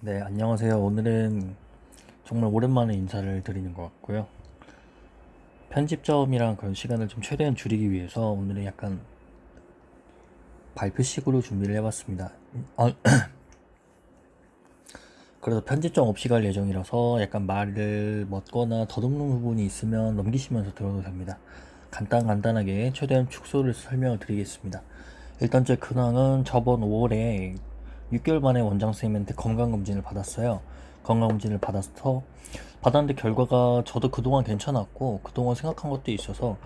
네, 안녕하세요. 오늘은 정말 오랜만에 인사를 드리는 것 같고요. 편집점이랑 그런 시간을 좀 최대한 줄이기 위해서 오늘은 약간 발표식으로 준비를 해봤습니다. 어, 그래서 편집점 없이 갈 예정이라서 약간 말을 멋거나 더듬는 부분이 있으면 넘기시면서 들어도 됩니다. 간단 간단하게 최대한 축소를 설명을 드리겠습니다. 일단 제 근황은 저번 5월에 6개월 만에 원장 선생님한테 건강검진을 받았어요. 건강검진을 받아서 받았는데 결과가 저도 그동안 괜찮았고 그동안 생각한 것도 있어서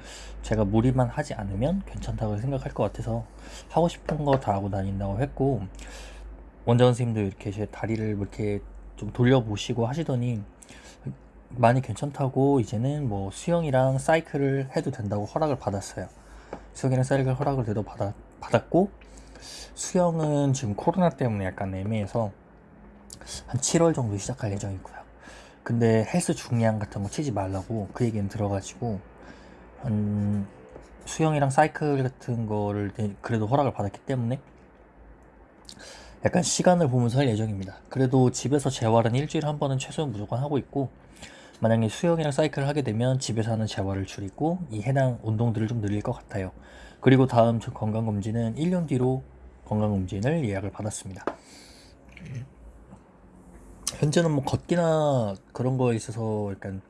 제가 무리만 하지 않으면 괜찮다고 생각할 것 같아서 하고 싶은 거 다 하고 다닌다고 했고 원장 선생님도 이렇게 제 다리를 이렇게 좀 돌려보시고 하시더니 많이 괜찮다고 이제는 뭐 수영이랑 사이클을 해도 된다고 허락을 받았어요. 수영이랑 사이클 허락을 받아, 받았고 수영은 지금 코로나 때문에 약간 애매해서 한 7월 정도 시작할 예정이고요. 근데 헬스 중량 같은 거 치지 말라고 그 얘기는 들어가지고 음, 수영이랑 사이클 같은 거를 그래도 허락을 받았기 때문에 약간 시간을 보면서 할 예정입니다. 그래도 집에서 재활은 일주일에 한 번은 최소 무조건 하고 있고 만약에 수영이랑 사이클을 하게 되면 집에서 하는 재활을 줄이고 이 해당 운동들을 좀 늘릴 것 같아요. 그리고 다음 건강검진은 1년 뒤로 건강검진을 예약을 받았습니다. 현재는 뭐 걷기나 그런 거에 있어서 약간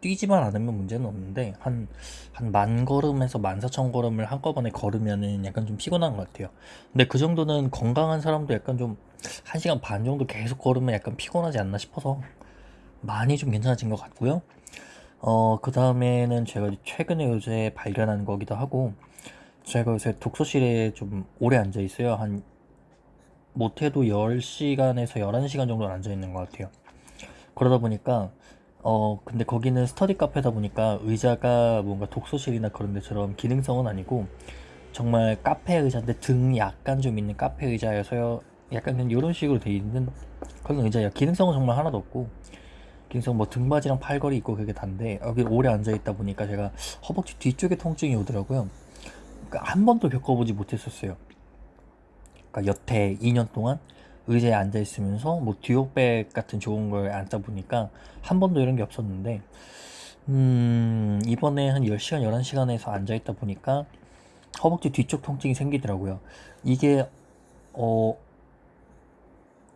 뛰지만 않으면 문제는 없는데 한 한 만 걸음에서 만 사천 걸음을 한꺼번에 걸으면은 약간 좀 피곤한 것 같아요. 근데 그 정도는 건강한 사람도 약간 좀 한 시간 반 정도 계속 걸으면 약간 피곤하지 않나 싶어서 많이 좀 괜찮아진 것 같고요. 어, 그 다음에는 제가 최근에 요새 발견한 거기도 하고 제가 요새 독서실에 좀 오래 앉아 있어요. 한 못해도 10시간에서 11시간 정도는 앉아 있는 것 같아요. 그러다 보니까 어 근데 거기는 스터디 카페다 보니까 의자가 뭔가 독서실이나 그런 데처럼 기능성은 아니고 정말 카페 의자인데 등이 약간 좀 있는 카페 의자여서 약간 그냥 이런 식으로 돼 있는 그런 의자예요. 기능성은 정말 하나도 없고 기능성 뭐 등받이랑 팔걸이 있고 그게 단데 여기 오래 앉아 있다 보니까 제가 허벅지 뒤쪽에 통증이 오더라고요. 그러니까 한 번도 겪어보지 못했었어요. 그러니까 여태 2년 동안 의자에 앉아 있으면서 뭐 듀오백 같은 좋은 걸 앉다 보니까 한 번도 이런 게 없었는데 음 이번에 한 10시간 11시간에서 앉아 있다 보니까 허벅지 뒤쪽 통증이 생기더라고요. 이게 어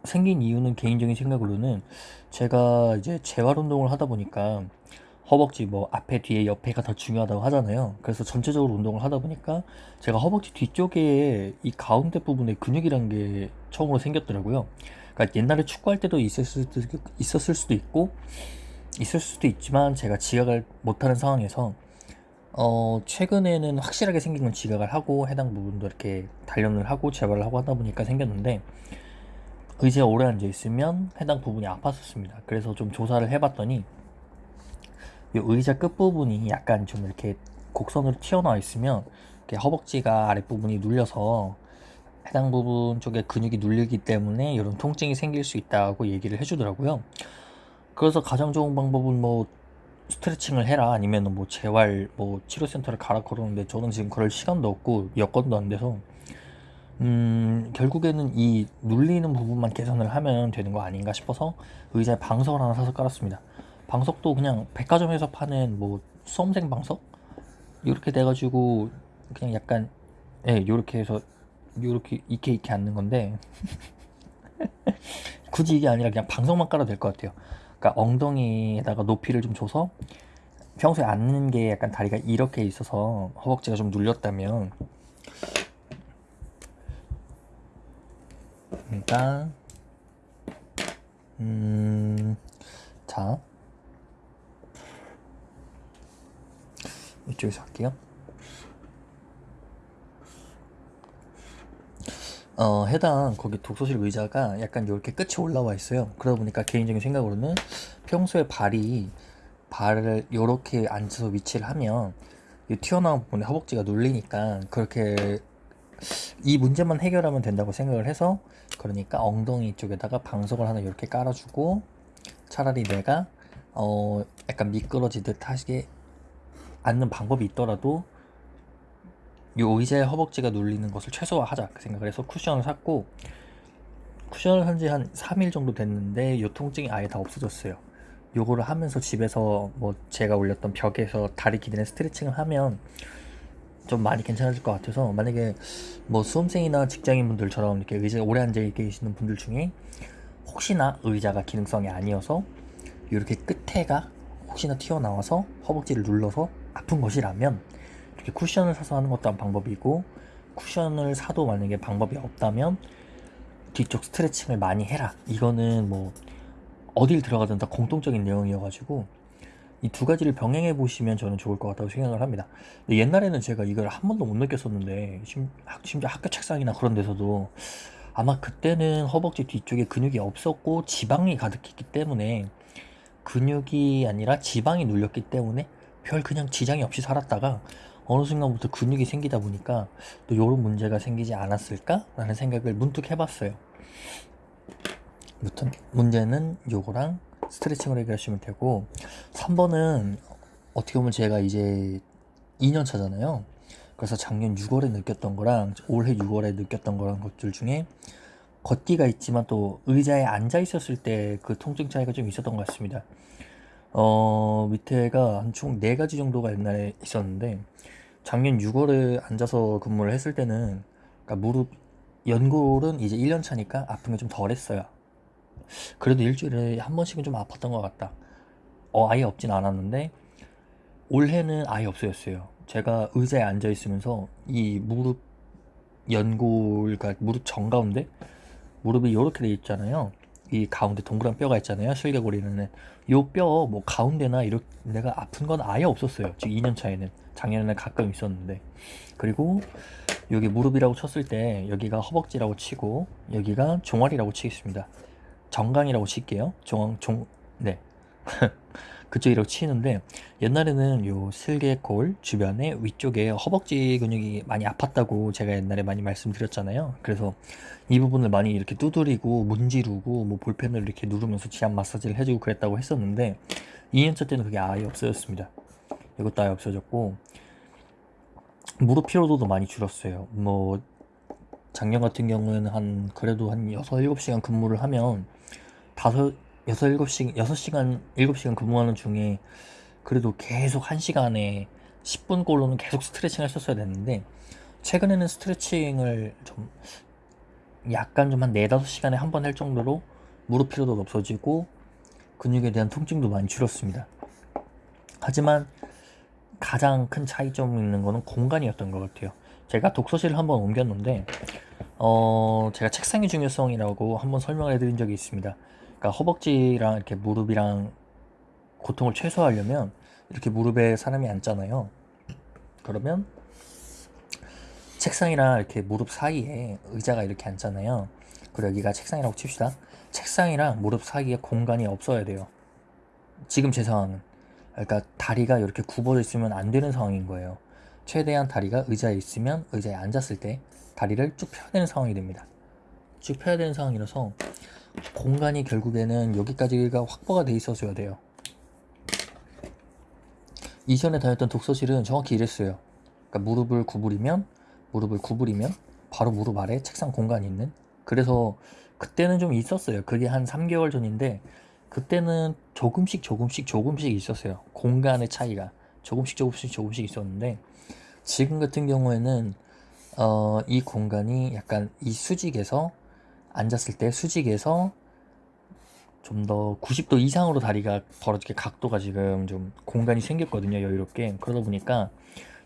생긴 이유는 개인적인 생각으로는 제가 이제 재활 운동을 하다 보니까 허벅지 뭐 앞에 뒤에 옆에가 더 중요하다고 하잖아요. 그래서 전체적으로 운동을 하다 보니까 제가 허벅지 뒤쪽에 이 가운데 부분에 근육이란 게 처음으로 생겼더라고요. 그러니까 옛날에 축구할 때도 있었을 있었을 수도 있고 있을 수도 있지만 제가 지각을 못하는 상황에서 어 최근에는 확실하게 생긴 건 지각을 하고 해당 부분도 이렇게 단련을 하고 재발을 하고 하다 보니까 생겼는데 의자에 오래 앉아 있으면 해당 부분이 아팠었습니다. 그래서 좀 조사를 해봤더니 이 의자 끝부분이 약간 좀 이렇게 곡선으로 튀어나와 있으면 허벅지가 아랫부분이 눌려서 해당 부분 쪽에 근육이 눌리기 때문에 이런 통증이 생길 수 있다고 얘기를 해주더라고요. 그래서 가장 좋은 방법은 뭐 스트레칭을 해라 아니면 뭐 재활 뭐 치료센터를 가라 그러는데 저는 지금 그럴 시간도 없고 여건도 안 돼서 음 결국에는 이 눌리는 부분만 개선을 하면 되는 거 아닌가 싶어서 의자에 방석을 하나 사서 깔았습니다. 방석도 그냥 백화점에서 파는 뭐 수험생 방석? 이렇게 돼가지고 그냥 약간 예 요렇게 해서 이렇게 이렇게 앉는 건데 굳이 이게 아니라 그냥 방석만 깔아도 될 것 같아요. 그러니까 엉덩이에다가 높이를 좀 줘서 평소에 앉는 게 약간 다리가 이렇게 있어서 허벅지가 좀 눌렸다면 일단 음자 이쪽에서 할게요. 어, 해당 거기 독서실 의자가 약간 이렇게 끝이 올라와 있어요. 그러다 보니까 개인적인 생각으로는 평소에 발이 발을 이렇게 앉아서 위치를 하면 이 튀어나온 부분에 허벅지가 눌리니까 그렇게 이 문제만 해결하면 된다고 생각을 해서 그러니까 엉덩이 쪽에다가 방석을 하나 이렇게 깔아주고 차라리 내가 어 약간 미끄러지듯 하게 않는 방법이 있더라도 이 의자의 허벅지가 눌리는 것을 최소화하자 그 생각을 해서 쿠션을 샀고 쿠션을 산 지 한 3일 정도 됐는데 요 통증이 아예 다 없어졌어요. 요거를 하면서 집에서 뭐 제가 올렸던 벽에서 다리 기대는 스트레칭을 하면 좀 많이 괜찮아질 것 같아서 만약에 뭐 수험생이나 직장인분들처럼 이렇게 의자에 오래 앉아 계시는 분들 중에 혹시나 의자가 기능성이 아니어서 이렇게 끝에가 혹시나 튀어나와서 허벅지를 눌러서 아픈 것이라면 이렇게 쿠션을 사서 하는 것도 한 방법이고 쿠션을 사도 만약에 방법이 없다면 뒤쪽 스트레칭을 많이 해라 이거는 뭐 어딜 들어가든 다 공통적인 내용이어가지고 이 두 가지를 병행해 보시면 저는 좋을 것 같다고 생각을 합니다. 옛날에는 제가 이걸 한 번도 못 느꼈었는데 심, 심지어 학교 책상이나 그런 데서도 아마 그때는 허벅지 뒤쪽에 근육이 없었고 지방이 가득했기 때문에 근육이 아니라 지방이 눌렸기 때문에 별 그냥 지장이 없이 살았다가 어느 순간부터 근육이 생기다 보니까 또 이런 문제가 생기지 않았을까 라는 생각을 문득 해봤어요. 무튼 문제는 요거랑 스트레칭을 해결하시면 되고 3번은 어떻게 보면 제가 이제 2년 차잖아요. 그래서 작년 6월에 느꼈던 거랑 올해 6월에 느꼈던 거랑 것들 중에 걷기가 있지만 또 의자에 앉아 있었을 때 그 통증 차이가 좀 있었던 것 같습니다. 어, 밑에가 한 총 4가지 정도가 옛날에 있었는데 작년 6월에 앉아서 근무를 했을 때는 그러니까 무릎 연골은 이제 1년 차니까 아픈 게 좀 덜했어요. 그래도 일주일에 한 번씩은 좀 아팠던 것 같다. 어, 아예 없진 않았는데 올해는 아예 없어졌어요. 제가 의자에 앉아 있으면서 이 무릎 연골, 그러니까 무릎 정 가운데 무릎이 이렇게 돼 있잖아요. 이 가운데 동그란 뼈가 있잖아요. 슬개골이는 요 뼈 뭐 가운데나 이렇게 내가 아픈 건 아예 없었어요. 지금 2년 차에는 작년에는 가끔 있었는데 그리고 여기 무릎이라고 쳤을 때 여기가 허벅지라고 치고 여기가 종아리라고 치겠습니다. 정강이라고 칠게요. 종, 종, 네. 그쪽이라고 치는데 옛날에는 요 슬개골 주변에 위쪽에 허벅지 근육이 많이 아팠다고 제가 옛날에 많이 말씀드렸잖아요. 그래서 이 부분을 많이 이렇게 두드리고 문지르고 뭐 볼펜을 이렇게 누르면서 지압 마사지를 해주고 그랬다고 했었는데 2년차 때는 그게 아예 없어졌습니다. 이것도 아예 없어졌고 무릎 피로도도 많이 줄었어요. 뭐 작년 같은 경우에는 한 그래도 한 6, 7시간 근무를 하면 다섯 여섯 일곱 시 여섯 시간 시간 근무하는 중에 그래도 계속 한 시간에 10분 꼴로는 계속 스트레칭을 했었어야 됐는데 최근에는 스트레칭을 좀 약간 좀 한 네 다섯 시간에 한 번 할 정도로 무릎 피로도 없어지고 근육에 대한 통증도 많이 줄었습니다. 하지만 가장 큰 차이점이 있는 거는 공간이었던 것 같아요. 제가 독서실을 한번 옮겼는데 어 제가 책상의 중요성이라고 한번 설명을 해드린 적이 있습니다. 그러니까 허벅지랑 이렇게 무릎이랑 고통을 최소화하려면 이렇게 무릎에 사람이 앉잖아요. 그러면 책상이랑 이렇게 무릎 사이에 의자가 이렇게 앉잖아요. 그리고 여기가 책상이라고 칩시다. 책상이랑 무릎 사이에 공간이 없어야 돼요. 지금 제 상황은. 그러니까 다리가 이렇게 굽어져 있으면 안 되는 상황인 거예요. 최대한 다리가 의자에 있으면 의자에 앉았을 때 다리를 쭉 펴야 되는 상황이 됩니다. 쭉 펴야 되는 상황이라서 공간이 결국에는 여기까지가 확보가 돼 있어줘야 돼요. 이전에 다녔던 독서실은 정확히 이랬어요. 그러니까 무릎을 구부리면 무릎을 구부리면 바로 무릎 아래 책상 공간이 있는. 그래서 그때는 좀 있었어요. 그게 한 3개월 전인데 그때는 조금씩 조금씩 조금씩 있었어요. 공간의 차이가 조금씩 조금씩 조금씩 있었는데 지금 같은 경우에는 어, 이 공간이 약간 이 수직에서 앉았을 때 수직에서 좀 더 90도 이상으로 다리가 벌어지게 각도가 지금 좀 공간이 생겼거든요 여유롭게. 그러다 보니까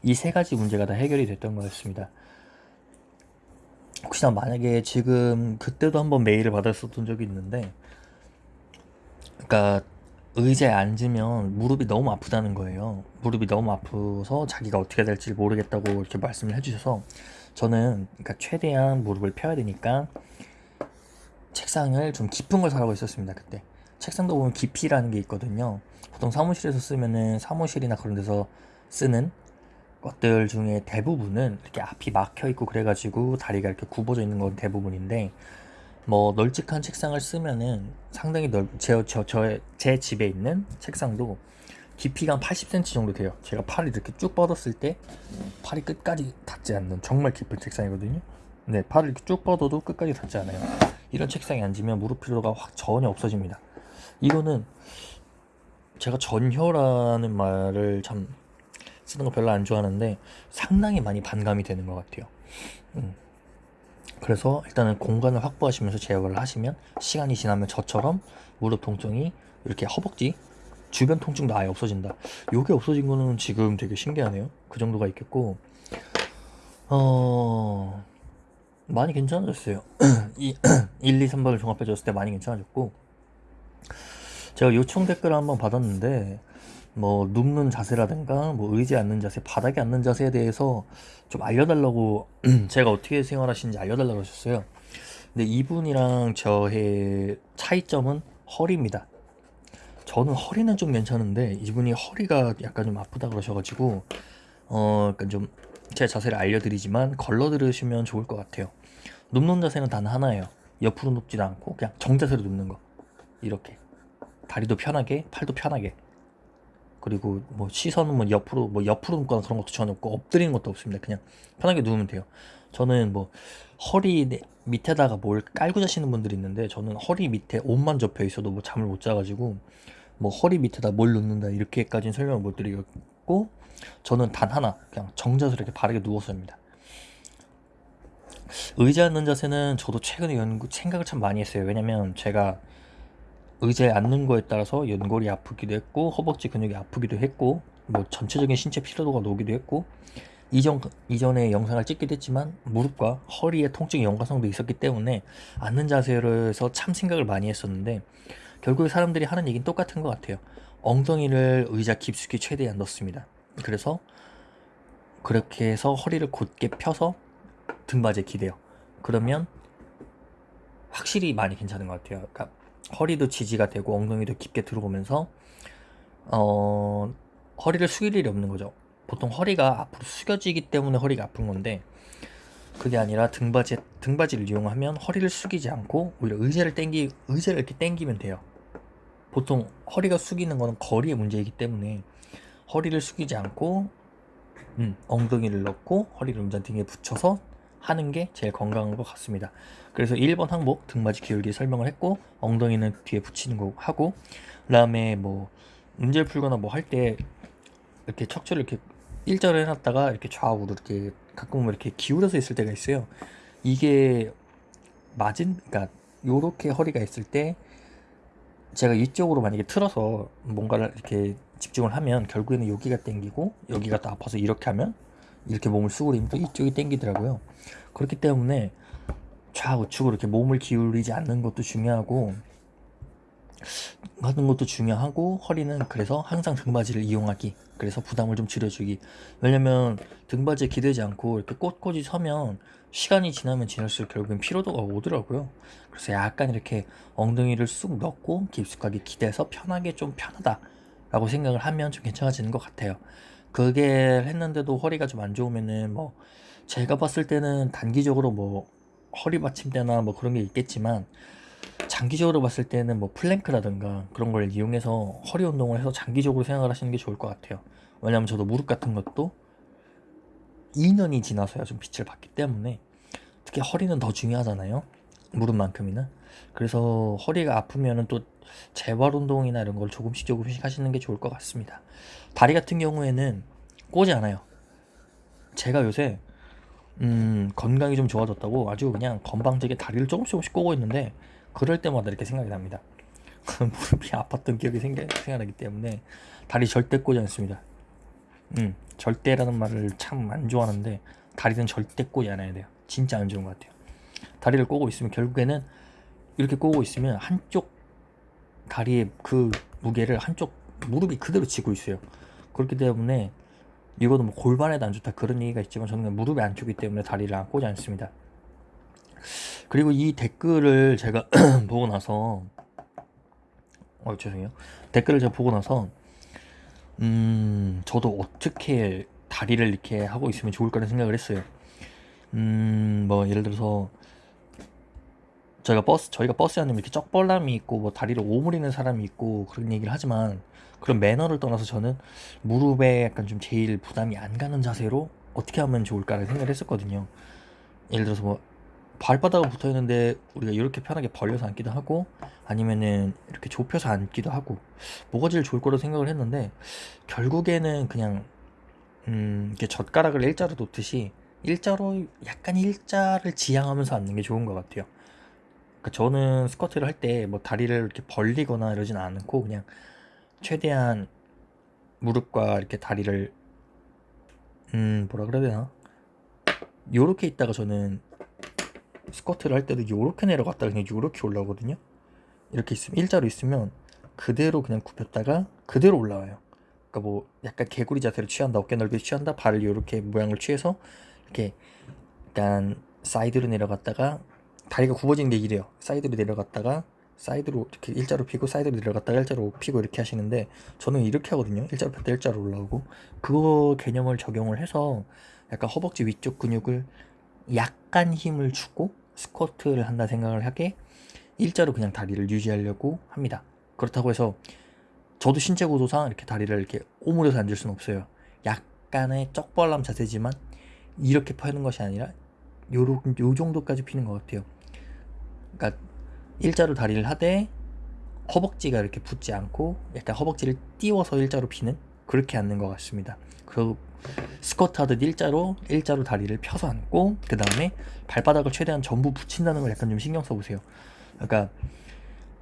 이 세 가지 문제가 다 해결이 됐던 거였습니다. 혹시나 만약에 지금 그때도 한번 메일을 받았었던 적이 있는데 그러니까 의자에 앉으면 무릎이 너무 아프다는 거예요. 무릎이 너무 아프서 자기가 어떻게 될지 모르겠다고 이렇게 말씀을 해주셔서 저는 그러니까 최대한 무릎을 펴야 되니까 책상을 좀 깊은 걸 사라고 했었습니다 그때. 책상도 보면 깊이라는 게 있거든요. 보통 사무실에서 쓰면은 사무실이나 그런 데서 쓰는 것들 중에 대부분은 이렇게 앞이 막혀 있고 그래가지고 다리가 이렇게 굽어져 있는 건 대부분인데 뭐 널찍한 책상을 쓰면은 상당히 넓, 제, 저, 저, 제 집에 있는 책상도 깊이가 한 80cm 정도 돼요. 제가 팔을 이렇게 쭉 뻗었을 때 팔이 끝까지 닿지 않는 정말 깊은 책상이거든요. 네 팔을 이렇게 쭉 뻗어도 끝까지 닿지 않아요 이런 책상에 앉으면 무릎 피로가 확 전혀 없어집니다. 이거는 제가 전혀라는 말을 참 쓰는 거 별로 안 좋아하는데 상당히 많이 반감이 되는 것 같아요. 음. 그래서 일단은 공간을 확보하시면서 제어를 하시면 시간이 지나면 저처럼 무릎 통증이 이렇게 허벅지 주변 통증도 아예 없어진다. 요게 없어진 거는 지금 되게 신기하네요. 그 정도가 있겠고 어 많이 괜찮아졌어요. 이 1, 2, 3번을 종합해 줬을 때 많이 괜찮아졌고 제가 요청 댓글을 한번 받았는데 뭐 눕는 자세라든가 뭐 의지 않는 자세, 바닥에 앉는 자세에 대해서 좀 알려달라고 제가 어떻게 생활하시는지 알려달라고 하셨어요. 근데 이분이랑 저의 차이점은 허리입니다. 저는 허리는 좀 괜찮은데 이분이 허리가 약간 좀 아프다 그러셔가지고 어 약간 좀 제 자세를 알려드리지만 걸러 들으시면 좋을 것 같아요. 눕는 자세는 단 하나예요. 옆으로 눕지도 않고 그냥 정자세로 눕는 거 이렇게 다리도 편하게 팔도 편하게 그리고 뭐 시선은 뭐 옆으로 뭐 옆으로 눕거나 그런 것도 전혀 없고 엎드리는 것도 없습니다. 그냥 편하게 누우면 돼요. 저는 뭐 허리 내- 밑에다가 뭘 깔고 자시는 분들이 있는데 저는 허리 밑에 옷만 접혀 있어도 뭐 잠을 못 자가지고 뭐 허리 밑에다 뭘 놓는다 이렇게까지는 설명을 못 드리겠고 저는 단 하나 그냥 정자세로 이렇게 바르게 누워서 합니다. 의자 앉는 자세는 저도 최근에 연구 생각을 참 많이 했어요. 왜냐면 제가 의자에 앉는 거에 따라서 연골이 아프기도 했고 허벅지 근육이 아프기도 했고 뭐 전체적인 신체 피로도가 오기도 했고 이전 이전에 영상을 찍기도 했지만 무릎과 허리에 통증 연관성도 있었기 때문에 앉는 자세로해서 참 생각을 많이 했었는데 결국에 사람들이 하는 얘기는 똑같은 것 같아요. 엉덩이를 의자 깊숙이 최대한 넣습니다. 그래서 그렇게 해서 허리를 곧게 펴서 등받이에 기대요. 그러면 확실히 많이 괜찮은 것 같아요. 그러니까 허리도 지지가 되고 엉덩이도 깊게 들어오면서 어 허리를 숙일 일이 없는 거죠. 보통 허리가 앞으로 숙여지기 때문에 허리가 아픈 건데 그게 아니라 등받이 등받이를 이용하면 허리를 숙이지 않고 오히려 의자를 당기 의자를 이렇게 당기면 돼요. 보통 허리가 숙이는 거는 거리의 문제이기 때문에 허리를 숙이지 않고 음, 엉덩이를 넣고 허리를 운전 등에 붙여서 하는 게 제일 건강한 것 같습니다. 그래서 1번 항목 등받이 기울기 설명을 했고 엉덩이는 뒤에 붙이는 거 하고 그 다음에 뭐 문제 풀거나 뭐 할 때 이렇게 척추를 이렇게 일자로 해놨다가 이렇게 좌우로 이렇게 가끔 이렇게 기울여서 있을 때가 있어요. 이게 맞은 그러니까 요렇게 허리가 있을 때 제가 이쪽으로 만약에 틀어서 뭔가를 이렇게 집중을 하면 결국에는 여기가 땡기고 여기가 또 아파서 이렇게 하면 이렇게 몸을 수그리면 또 이쪽이 땡기더라고요. 그렇기 때문에 좌우측으로 이렇게 몸을 기울이지 않는 것도 중요하고 하는 것도 중요하고 허리는 그래서 항상 등받이를 이용하기 그래서 부담을 좀 줄여주기. 왜냐면 등받이에 기대지 않고 이렇게 꼿꼿이 서면 시간이 지나면 지날수록 결국엔 피로도가 오더라고요. 그래서 약간 이렇게 엉덩이를 쑥 넣고 깊숙하게 기대서 편하게 좀 편하다 라고 생각을 하면 좀 괜찮아지는 것 같아요 그게 했는데도 허리가 좀 안 좋으면은 뭐 제가 봤을 때는 단기적으로 뭐 허리 받침대나 뭐 그런 게 있겠지만 장기적으로 봤을 때는 뭐 플랭크라든가 그런 걸 이용해서 허리 운동을 해서 장기적으로 생각을 하시는 게 좋을 것 같아요. 왜냐면 저도 무릎 같은 것도 2년이 지나서야 좀 빛을 봤기 때문에 특히 허리는 더 중요하잖아요. 무릎만큼이나. 그래서 허리가 아프면은 또 재활 운동이나 이런 걸 조금씩 조금씩 하시는 게 좋을 것 같습니다. 다리 같은 경우에는 꼬지 않아요. 제가 요새 음, 건강이 좀 좋아졌다고 아주 그냥 건방지게 다리를 조금씩 조금씩 꼬고 있는데 그럴 때마다 이렇게 생각이 납니다. 무릎이 아팠던 기억이 생겨, 생각나기 때문에 다리 절대 꼬지 않습니다. 음, 절대라는 말을 참 안 좋아하는데 다리는 절대 꼬지 않아야 돼요. 진짜 안 좋은 것 같아요. 다리를 꼬고 있으면 결국에는 이렇게 꼬고 있으면 한쪽 다리의 그 무게를 한쪽 무릎이 그대로 지고 있어요. 그렇기 때문에 이거는 뭐 골반에도 안 좋다 그런 얘기가 있지만 저는 무릎에 안 좋기 때문에 다리를 안 꼬지 않습니다. 그리고 이 댓글을 제가 보고 나서 어 죄송해요. 댓글을 제가 보고 나서 음 저도 어떻게 다리를 이렇게 하고 있으면 좋을까라는 생각을 했어요. 음 뭐 예를 들어서 저희가 버스 저희가 버스 안에 이렇게 쩍벌남이 있고 뭐 다리를 오므리는 사람이 있고 그런 얘기를 하지만 그런 매너를 떠나서 저는 무릎에 약간 좀 제일 부담이 안 가는 자세로 어떻게 하면 좋을까를 생각을 했었거든요. 예를 들어서 뭐 발바닥에 붙어 있는데 우리가 이렇게 편하게 벌려서 앉기도 하고 아니면은 이렇게 좁혀서 앉기도 하고 뭐가 제일 좋을 거라 생각을 했는데 결국에는 그냥 음 이렇게 젓가락을 일자로 놓듯이 일자로 약간 일자를 지향하면서 앉는 게 좋은 것 같아요. 그러니까 저는 스쿼트를 할 때 뭐 다리를 이렇게 벌리거나 이러진 않고 그냥 최대한 무릎과 이렇게 다리를 음 뭐라 그래야 되나? 요렇게 있다가 저는 스쿼트를 할 때도 요렇게 내려갔다가 그냥 요렇게 올라오거든요. 이렇게 있으면 일자로 있으면 그대로 그냥 굽혔다가 그대로 올라와요. 그러니까 뭐 약간 개구리 자세를 취한다 어깨 넓이 취한다 발을 요렇게 모양을 취해서 이렇게 약간 사이드로 내려갔다가 다리가 굽어지는 게 이래요. 사이드로 내려갔다가 사이드로 이렇게 일자로 피고 사이드로 내려갔다가 일자로 피고 이렇게 하시는데 저는 이렇게 하거든요. 일자로 폈다 일자로 올라오고. 그거 개념을 적용을 해서 약간 허벅지 위쪽 근육을 약간 힘을 주고 스쿼트를 한다 생각을 하게 일자로 그냥 다리를 유지하려고 합니다. 그렇다고 해서 저도 신체 구조상 이렇게 다리를 이렇게 오므려서 앉을 수는 없어요. 약간의 쩍벌람 자세지만 이렇게 펴는 것이 아니라 요로, 요 정도까지 피는 것 같아요 그러니까 일자로 다리를 하되 허벅지가 이렇게 붙지 않고 약간 허벅지를 띄워서 일자로 피는 그렇게 앉는 것 같습니다. 그리고 스쿼트 하듯 일자로 일자로 다리를 펴서 앉고 그 다음에 발바닥을 최대한 전부 붙인다는 걸 약간 좀 신경 써보세요. 그러니까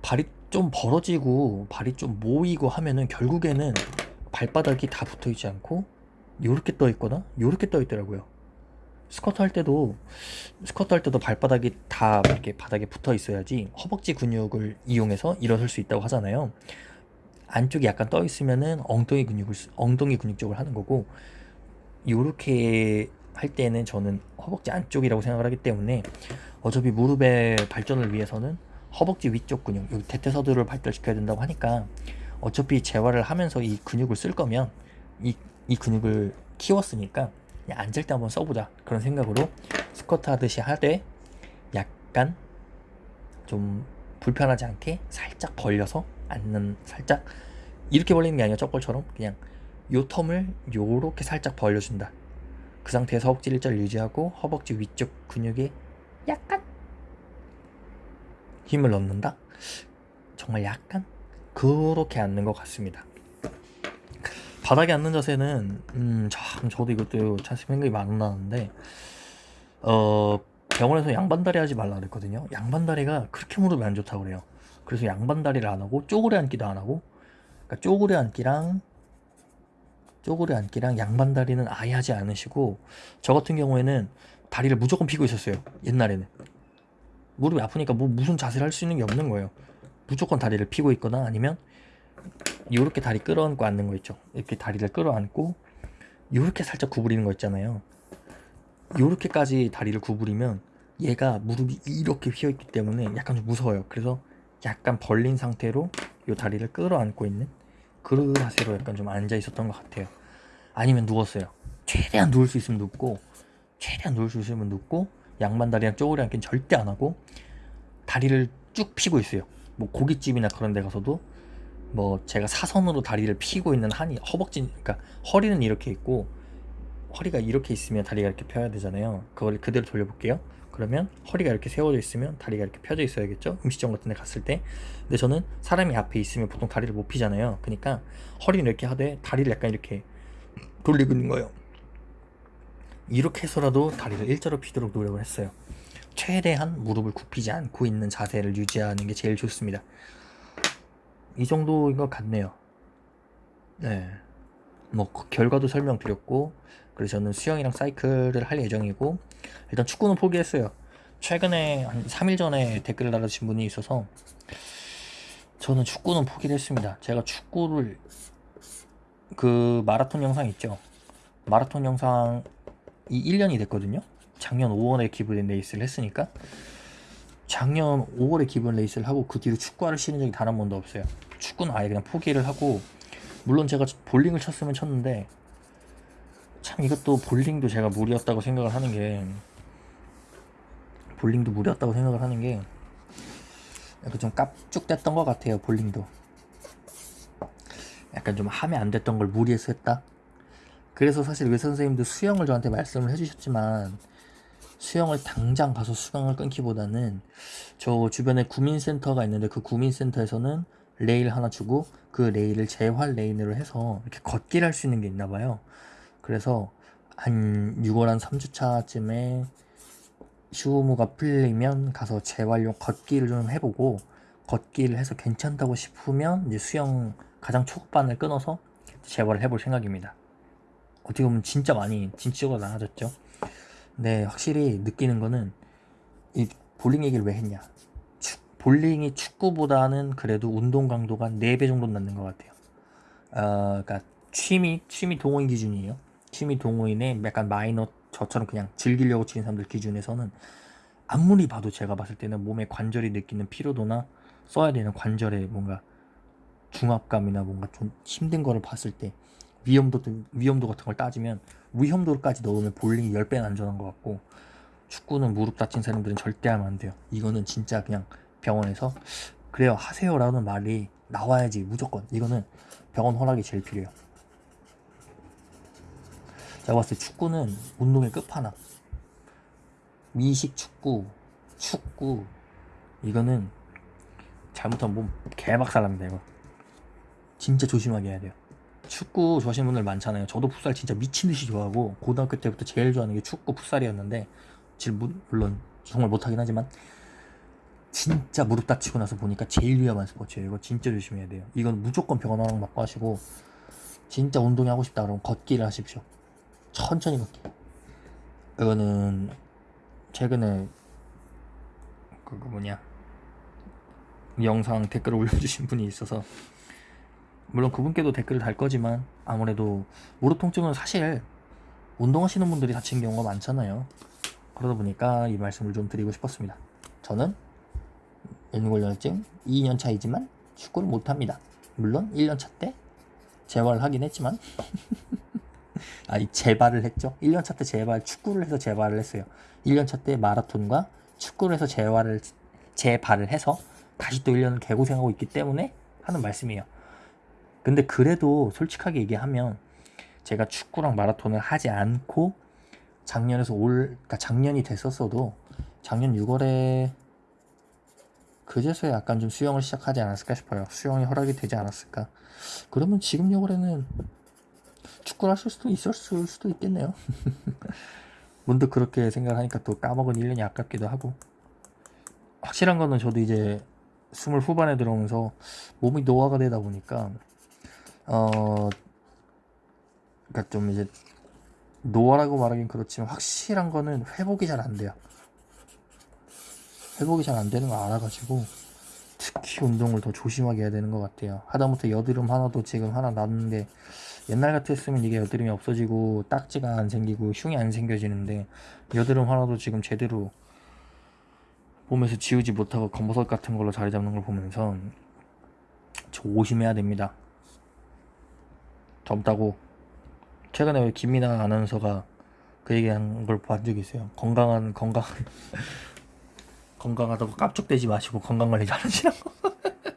발이 좀 벌어지고 발이 좀 모이고 하면은 결국에는 발바닥이 다 붙어 있지 않고 요렇게 떠 있거나 요렇게 떠 있더라고요. 스쿼트 할 때도 스쿼트 할 때도 발바닥이 다 이렇게 바닥에 붙어 있어야지 허벅지 근육을 이용해서 일어설 수 있다고 하잖아요. 안쪽이 약간 떠 있으면은 엉덩이 근육을 쓰- 엉덩이 근육 쪽을 하는 거고 요렇게 할 때는 저는 허벅지 안쪽이라고 생각을 하기 때문에 어차피 무릎의 발전을 위해서는 허벅지 위쪽 근육, 여기 대퇴서두를 발달시켜야 된다고 하니까 어차피 재활을 하면서 이 근육을 쓸 거면 이, 이 근육을 키웠으니까 그냥 앉을 때 한번 써보자. 그런 생각으로 스쿼트 하듯이 하되 약간 좀 불편하지 않게 살짝 벌려서 앉는 살짝 이렇게 벌리는 게 아니라 쩍벌처럼 그냥 요 텀을 요렇게 살짝 벌려준다. 그 상태에서 허벅지 일자를 유지하고 허벅지 위쪽 근육에 약간 힘을 넣는다. 정말 약간 그렇게 앉는 것 같습니다 바닥에 앉는 자세는 음, 참 저도 이것도 참 생각이 많이 나는데 어 병원에서 양반다리 하지 말라 그랬거든요. 양반다리가 그렇게 무릎이 안 좋다고 그래요. 그래서 양반다리를 안 하고 쪼그려 앉기도 안 하고 그러니까 쪼그려 앉기랑 쪼그려 앉기랑 양반다리는 아예 하지 않으시고 저 같은 경우에는 다리를 무조건 피고 있었어요. 옛날에는 무릎이 아프니까 뭐 무슨 자세를 할 수 있는 게 없는 거예요. 무조건 다리를 피고 있거나 아니면 이렇게 다리 끌어안고 앉는 거 있죠. 이렇게 다리를 끌어안고 이렇게 살짝 구부리는 거 있잖아요. 이렇게까지 다리를 구부리면 얘가 무릎이 이렇게 휘어 있기 때문에 약간 좀 무서워요. 그래서 약간 벌린 상태로 이 다리를 끌어안고 있는 그런 자세로 약간 좀 앉아 있었던 것 같아요. 아니면 누웠어요. 최대한 누울 수 있으면 눕고 최대한 누울 수 있으면 눕고 양반 다리랑 쪼그려 앉기는 절대 안 하고 다리를 쭉 펴고 있어요. 뭐 고깃집이나 그런 데 가서도 뭐 제가 사선으로 다리를 펴고 있는 한이 허벅지 그러니까 허리는 이렇게 있고 허리가 이렇게 있으면 다리가 이렇게 펴야 되잖아요. 그걸 그대로 돌려볼게요. 그러면 허리가 이렇게 세워져 있으면 다리가 이렇게 펴져 있어야겠죠. 음식점 같은 데 갔을 때. 근데 저는 사람이 앞에 있으면 보통 다리를 못 피잖아요. 그러니까 허리는 이렇게 하되 다리를 약간 이렇게 돌리고 있는 거예요. 이렇게 해서라도 다리를 일자로 피도록 노력을 했어요. 최대한 무릎을 굽히지 않고 있는 자세를 유지하는 게 제일 좋습니다. 이 정도인 것 같네요. 네. 뭐 그 결과도 설명드렸고 그래서 저는 수영이랑 사이클을 할 예정이고 일단 축구는 포기했어요. 최근에 한 3일 전에 댓글을 달아주신 분이 있어서 저는 축구는 포기를 했습니다. 제가 축구를 그 마라톤 영상 있죠. 마라톤 영상이 1년이 됐거든요. 작년 5월에 기부된 레이스를 했으니까 작년 5월에 기부된 레이스를 하고 그 뒤로 축구화를 신은 적이 단 한 번도 없어요. 축구는 아예 그냥 포기를 하고 물론 제가 볼링을 쳤으면 쳤는데 참 이것도 볼링도 제가 무리였다고 생각을 하는 게 볼링도 무리였다고 생각을 하는 게 약간 좀 깝죽댔던 것 같아요 볼링도. 약간 좀 하면 안 됐던 걸 무리해서 했다? 그래서 사실 의사 선생님도 수영을 저한테 말씀을 해주셨지만 수영을 당장 가서 수강을 끊기보다는 저 주변에 구민센터가 있는데 그 구민센터에서는 레인 하나 주고 그 레인을 재활 레인으로 해서 이렇게 걷기를 할 수 있는 게 있나 봐요. 그래서 한 6월 한 3주차쯤에 휴무가 풀리면 가서 재활용 걷기를 좀 해보고 걷기를 해서 괜찮다고 싶으면 이제 수영 가장 초급반을 끊어서 재활을 해볼 생각입니다. 어떻게 보면 진짜 많이 진취적으로 나아졌죠. 네, 확실히 느끼는 거는 이 볼링 얘기를 왜 했냐. 축, 볼링이 축구보다는 그래도 운동 강도가 4배 정도 낮는 것 같아요. 어, 그러니까 취미, 취미 동호인 기준이에요. 취미 동호인의 약간 마이너 저처럼 그냥 즐기려고 치는 사람들 기준에서는 아무리 봐도 제가 봤을 때는 몸의 관절이 느끼는 피로도나 써야 되는 관절의 뭔가 중압감이나 뭔가 좀 힘든 거를 봤을 때 위험도 위험도 같은 걸 따지면 위험도까지 넣으면 볼링이 10배는 안전한 것 같고 축구는 무릎 다친 사람들은 절대 하면 안 돼요. 이거는 진짜 그냥 병원에서 그래요 하세요라는 말이 나와야지 무조건 이거는 병원 허락이 제일 필요해요. 제가 봤을 때 축구는 운동의 끝판왕. 미식 축구, 축구 이거는 잘못하면 몸 개박살납니다 이거. 진짜 조심하게 해야 돼요. 축구 좋아하시는 분들 많잖아요. 저도 풋살 진짜 미친 듯이 좋아하고 고등학교 때부터 제일 좋아하는 게 축구 풋살이었는데 지금 물론 정말 못하긴 하지만 진짜 무릎 다치고 나서 보니까 제일 위험한 스포츠예요. 이거 진짜 조심해야 돼요. 이건 무조건 병원 허락 받고 하시고 진짜 운동이 하고 싶다 그러면 걷기를 하십시오. 천천히 걷기. 이거는 최근에 그거 뭐냐 영상 댓글을 올려주신 분이 있어서 물론 그분께도 댓글을 달 거지만 아무래도 무릎 통증은 사실 운동하시는 분들이 다친 경우가 많잖아요. 그러다 보니까 이 말씀을 좀 드리고 싶었습니다. 저는 인골련증 2년 차이지만 축구를 못합니다. 물론 1년 차 때 재활을 하긴 했지만 아니 재발을 했죠. 1년 차 때 재발 축구를 해서 재발을 했어요. 1년 차 때 마라톤과 축구를 해서 재활을 재발을 해서 다시 또 1년을 개고생하고 있기 때문에 하는 말씀이에요. 근데 그래도 솔직하게 얘기하면 제가 축구랑 마라톤을 하지 않고 작년에서 올, 그러니까 작년이 됐었어도 작년 6월에 그제서야 약간 좀 수영을 시작하지 않았을까 싶어요. 수영이 허락이 되지 않았을까. 그러면 지금 6월에는 축구를 하실 수도 있었을 수도 있겠네요. 문득 그렇게 생각하니까 또 까먹은 1년이 아깝기도 하고. 확실한 거는 저도 이제 스물 후반에 들어오면서 몸이 노화가 되다 보니까 어, 그러니까 좀 이제 노화라고 말하긴 그렇지만 확실한 거는 회복이 잘 안 돼요. 회복이 잘 안 되는 거 알아가지고 특히 운동을 더 조심하게 해야 되는 것 같아요. 하다못해 여드름 하나도 지금 하나 났는데 옛날 같았으면 이게 여드름이 없어지고 딱지가 안 생기고 흉이 안 생겨지는데 여드름 하나도 지금 제대로 몸에서 지우지 못하고 검버섯 같은 걸로 자리 잡는 걸 보면서 조심해야 됩니다. 젊다고 최근에 왜 김민아 아나운서가 그 얘기한 걸 본 적이 있어요. 건강한 건강한 건강하다고 깝죽대지 마시고 건강 관리 잘하시라고.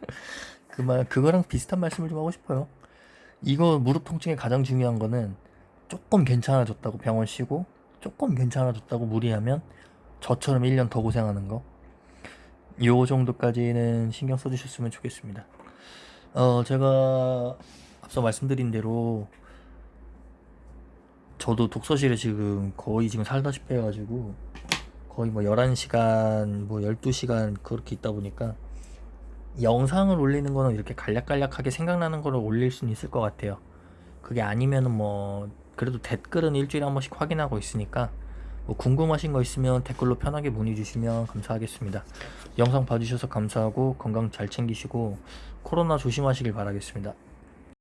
그말 그거랑 비슷한 말씀을 좀 하고 싶어요. 이거 무릎 통증에 가장 중요한 거는 조금 괜찮아졌다고 병원 쉬고 조금 괜찮아졌다고 무리하면 저처럼 1년 더 고생하는 거. 요 정도까지는 신경 써주셨으면 좋겠습니다. 어, 제가 앞서 말씀드린 대로 저도 독서실에 지금 거의 지금 살다시피 해가지고 거의 뭐 11시간 뭐 12시간 그렇게 있다 보니까 영상을 올리는 거는 이렇게 간략간략하게 생각나는 거를 올릴 수는 있을 것 같아요. 그게 아니면은 뭐 그래도 댓글은 일주일에 한 번씩 확인하고 있으니까 뭐 궁금하신 거 있으면 댓글로 편하게 문의 주시면 감사하겠습니다. 영상 봐주셔서 감사하고 건강 잘 챙기시고 코로나 조심하시길 바라겠습니다